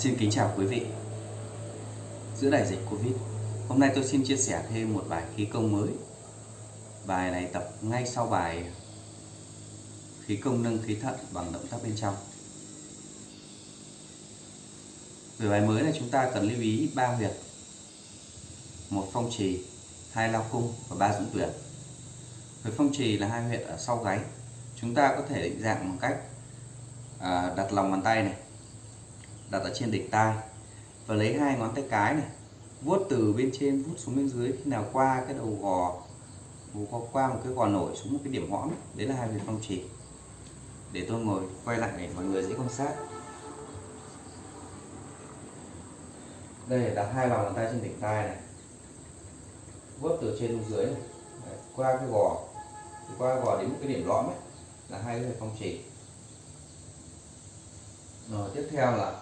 Xin kính chào quý vị. Giữa đại dịch Covid Hôm nay tôi xin chia sẻ thêm một bài khí công mới. Bài này tập ngay sau bài Khí công nâng khí thận bằng động tác bên trong. Về bài mới này chúng ta cần lưu ý ba huyệt một phong trì hai lao cung và ba dũng tuyển huyệt phong trì là hai huyệt ở sau gáy. Chúng ta có thể định dạng bằng cách à, đặt lòng bàn tay này đặt ở trên đỉnh tai và lấy hai ngón tay cái này vuốt từ bên trên vuốt xuống bên dưới khi nào qua cái đầu gò qua, qua một cái gò nổi xuống một cái điểm hõm đấy là hai huyệt phong trì để tôi ngồi quay lại để mọi người dễ quan sát. Đây đặt hai lòng bàn tay trên đỉnh tai này. Vuốt từ trên xuống dưới này. Đấy, qua cái gò. Qua gò đến một cái điểm lõm ấy là hai cái phong trì rồi tiếp theo là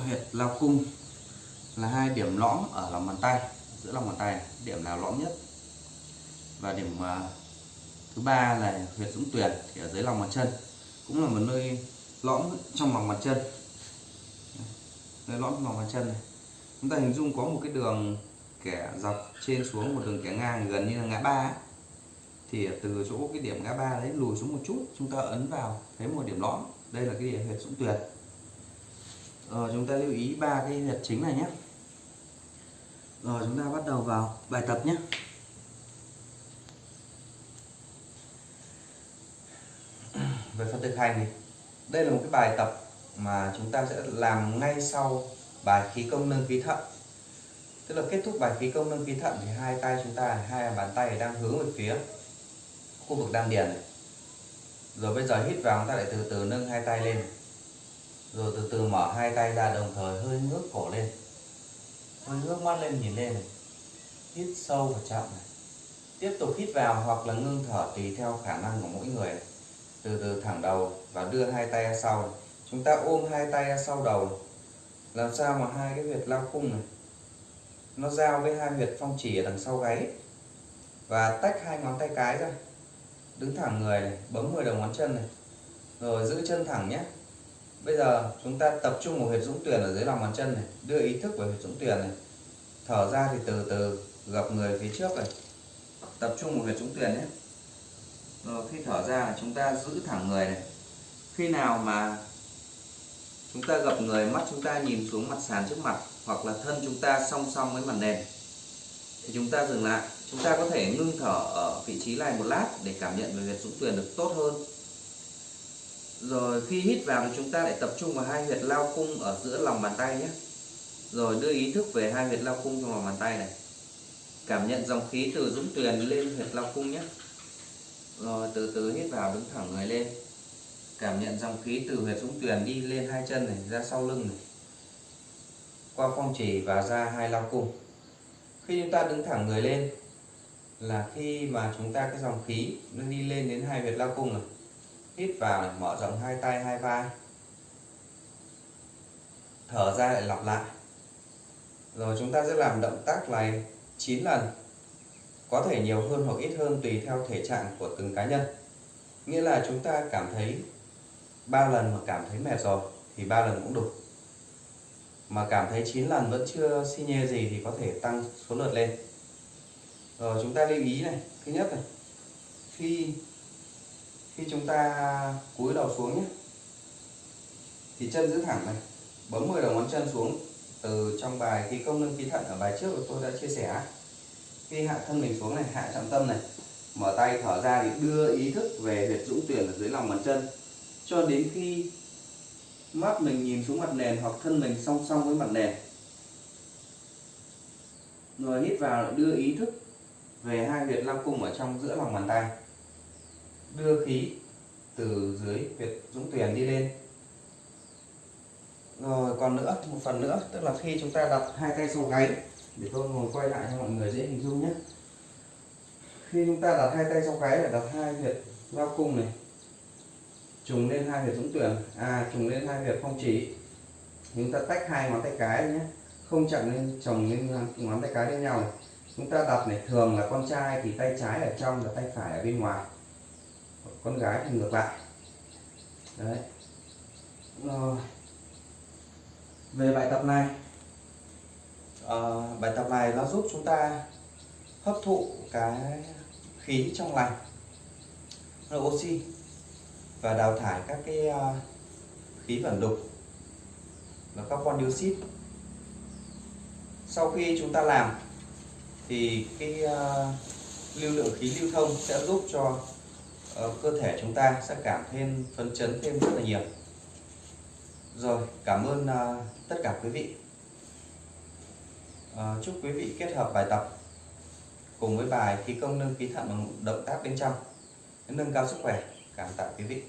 huyệt lao cung là hai điểm lõm ở lòng bàn tay giữa lòng bàn tay điểm nào lõm nhất? Và điểm uh, thứ ba là huyệt dũng tuyển thì ở dưới lòng bàn chân cũng là một nơi lõm trong lòng bàn chân. Nơi lõm trong lòng bàn chân này. Chúng ta hình dung có một cái đường kẻ dọc trên xuống một đường kẻ ngang gần như là ngã ba thì từ chỗ cái điểm ngã ba đấy lùi xuống một chút chúng ta ấn vào thấy một điểm lõm. Đây là cái điểm huyệt dũng tuyệt rồi, chúng ta lưu ý ba cái huyệt chính này nhé. Rồi, chúng ta bắt đầu vào bài tập nhé. Về phần thực hành thì đây là một cái bài tập mà chúng ta sẽ làm ngay sau bài khí công nâng khí thận. Tức là kết thúc bài khí công nâng khí thận thì hai tay chúng ta, hai bàn tay đang hướng về phía khu vực đan điền này. Rồi bây giờ hít vào, chúng ta lại từ từ nâng hai tay lên rồi từ từ mở hai tay ra đồng thời hơi ngước cổ lên. Hơi ngước mắt lên, nhìn lên này. Hít sâu và chậm này. Tiếp tục hít vào hoặc là ngưng thở tùy theo khả năng của mỗi người. Này. từ từ thẳng đầu và đưa hai tay ra sau này. chúng ta ôm hai tay ra sau đầu. Làm sao mà hai cái huyệt lao cung này, nó giao với hai huyệt phong chỉ ở đằng sau gáy? Và tách hai ngón tay cái ra. Đứng thẳng người này, bấm 10 đầu ngón chân này. Rồi giữ chân thẳng nhé bây giờ chúng ta tập trung một huyệt dũng tuyển ở dưới lòng bàn chân này, đưa ý thức vào huyệt dũng tuyển này. Thở ra thì từ từ gập người phía trước này. Tập trung một huyệt dũng tuyển nhé. Rồi khi thở ra, chúng ta giữ thẳng người này. Khi nào mà chúng ta gập người, mắt chúng ta nhìn xuống mặt sàn trước mặt, hoặc là thân chúng ta song song với mặt nền, thì chúng ta dừng lại. Chúng ta có thể ngưng thở ở vị trí này một lát để cảm nhận về huyệt dũng tuyển được tốt hơn rồi khi hít vào thì chúng ta lại tập trung vào hai huyệt lao cung ở giữa lòng bàn tay nhé. Rồi đưa ý thức về hai huyệt lao cung trong lòng bàn tay này. Cảm nhận dòng khí từ dũng tuyền lên huyệt lao cung nhé. Rồi từ từ hít vào đứng thẳng người lên. Cảm nhận dòng khí từ huyệt dũng tuyền đi lên hai chân này, ra sau lưng này. Qua phong chỉ và ra hai lao cung. Khi chúng ta đứng thẳng người lên là khi mà chúng ta cái dòng khí nó đi lên đến hai huyệt lao cung này hít vào này, mở rộng hai tay hai vai. Thở ra lại lặp lại. Rồi chúng ta sẽ làm động tác này 9 lần. Có thể nhiều hơn hoặc ít hơn tùy theo thể trạng của từng cá nhân. Nghĩa là chúng ta cảm thấy ba lần mà cảm thấy mệt rồi thì ba lần cũng đủ. Mà cảm thấy 9 lần vẫn chưa xi nhê gì thì có thể tăng số lượt lên. Rồi chúng ta lưu ý này thứ nhất này. Khi khi chúng ta cúi đầu xuống nhé, thì chân giữ thẳng này, bấm 10 đầu ngón chân xuống. Từ trong bài khí công nâng khí thận ở bài trước của tôi đã chia sẻ. Khi hạ thân mình xuống này, hạ trọng tâm này, mở tay thở ra thì đưa ý thức về huyệt dũng tuyển ở dưới lòng bàn chân. Cho đến khi mắt mình nhìn xuống mặt nền hoặc thân mình song song với mặt nền, rồi hít vào, đưa ý thức về hai huyệt lao cung ở trong giữa lòng bàn tay đưa khí từ dưới huyệt dũng tuyển đi lên. Rồi, còn nữa, một phần nữa, tức là khi chúng ta đặt hai tay sau gáy, để tôi ngồi quay lại cho mọi người dễ hình dung nhé. Khi chúng ta đặt hai tay sau gáy là đặt hai huyệt giao cung này, trùng lên hai huyệt dũng tuyển à trùng lên hai huyệt phong chỉ chúng ta tách hai ngón tay cái nhé, không chặn lên, chồng lên ngón tay cái lên nhau này. Chúng ta đặt này, thường là con trai thì tay trái ở trong và tay phải ở bên ngoài con gái thì ngược lại. Đấy. Rồi. Ờ, về bài tập này. À, Bài tập này nó giúp chúng ta hấp thụ cái khí trong lành là oxy và đào thải các cái ờ, khí vẩn đục và carbon dioxide. Sau khi chúng ta làm thì cái lưu lượng khí lưu thông sẽ giúp cho Ờ, cơ thể chúng ta sẽ cảm thêm, phấn chấn thêm rất là nhiều. Rồi, cảm ơn ờ, tất cả quý vị. Ờ, chúc quý vị kết hợp bài tập cùng với bài khí công nâng khí thận bằng động tác bên trong, nâng cao sức khỏe. Cảm tạ quý vị.